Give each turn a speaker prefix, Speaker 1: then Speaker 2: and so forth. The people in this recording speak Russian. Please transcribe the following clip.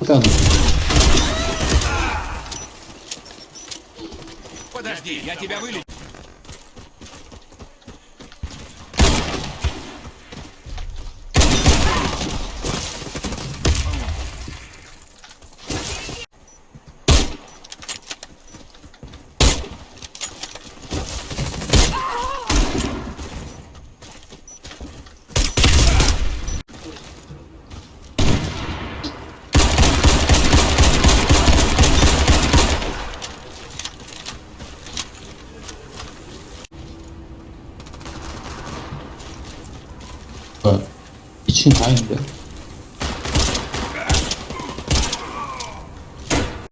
Speaker 1: 일단
Speaker 2: Подожди, я тебя вылечу.
Speaker 1: 어, 2층 다 있는데